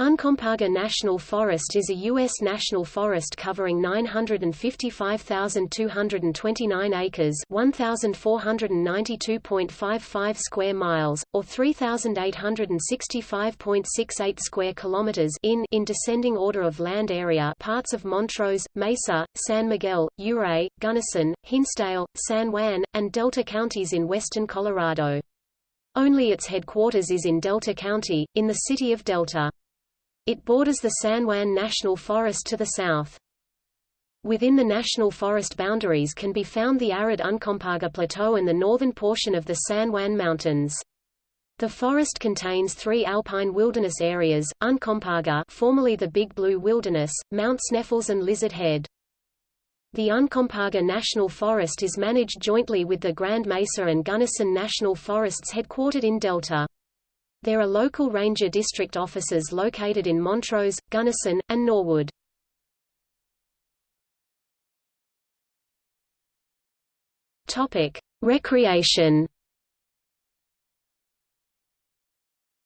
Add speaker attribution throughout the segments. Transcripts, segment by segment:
Speaker 1: Uncompahgre National Forest is a U.S. national forest covering 955,229 acres 1,492.55 square miles, or 3,865.68 square kilometers in, in descending order of land area parts of Montrose, Mesa, San Miguel, Ouray, Gunnison, Hinsdale, San Juan, and Delta counties in western Colorado. Only its headquarters is in Delta County, in the city of Delta. It borders the San Juan National Forest to the south. Within the national forest boundaries can be found the arid Uncompahgre Plateau and the northern portion of the San Juan Mountains. The forest contains three alpine wilderness areas, Uncompahgre formerly the Big Blue Wilderness, Mount Sneffels and Lizard Head. The Uncompahgre National Forest is managed jointly with the Grand Mesa and Gunnison National Forests headquartered in Delta. There are local ranger district offices located in Montrose, Gunnison, and Norwood. Topic: Recreation.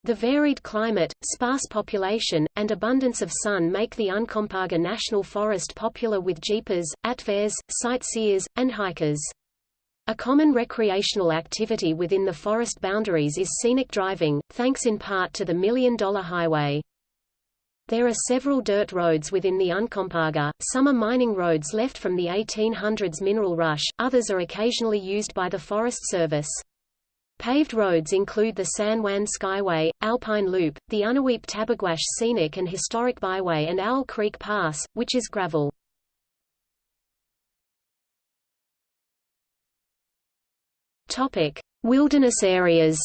Speaker 1: The varied climate, sparse population, and abundance of sun make the Uncompahgre National Forest popular with jeepers, atvares, sightseers, and hikers. A common recreational activity within the forest boundaries is scenic driving, thanks in part to the Million Dollar Highway. There are several dirt roads within the Uncompahgre, some are mining roads left from the 1800s mineral rush, others are occasionally used by the Forest Service. Paved roads include the San Juan Skyway, Alpine Loop, the Unaweep Tabeguache Scenic and Historic Byway and Owl Creek Pass, which is gravel. Topic: Wilderness areas.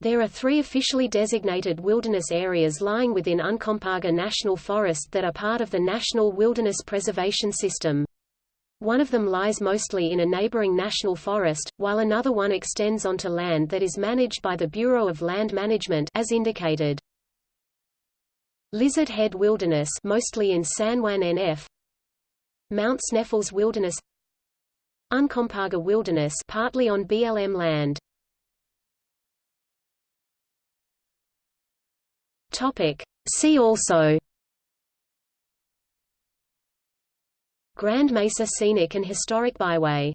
Speaker 1: There are three officially designated wilderness areas lying within Uncompahgre National Forest that are part of the National Wilderness Preservation System. One of them lies mostly in a neighboring national forest, while another one extends onto land that is managed by the Bureau of Land Management as indicated. Lizard Head Wilderness mostly in San Juan NF Mount Sneffels Wilderness Uncompahgre Wilderness partly on BLM land. Topic. See also Grand Mesa Scenic and Historic Byway